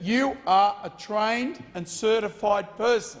You are a trained and certified person.